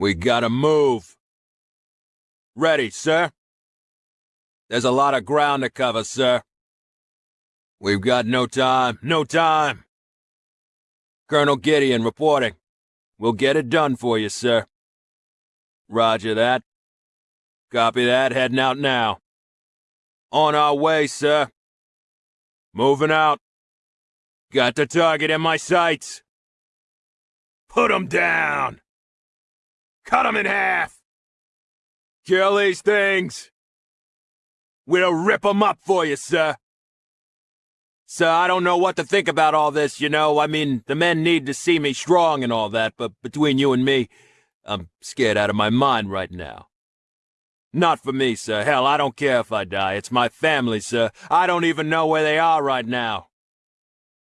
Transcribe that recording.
We gotta move. Ready, sir? There's a lot of ground to cover, sir. We've got no time, no time. Colonel Gideon reporting. We'll get it done for you, sir. Roger that. Copy that, heading out now. On our way, sir. Moving out. Got the target in my sights. Put 'em down! Cut 'em in half! Kill these things! We'll rip 'em up for you, sir. Sir, I don't know what to think about all this, you know. I mean, the men need to see me strong and all that, but between you and me, I'm scared out of my mind right now. Not for me, sir. Hell, I don't care if I die. It's my family, sir. I don't even know where they are right now.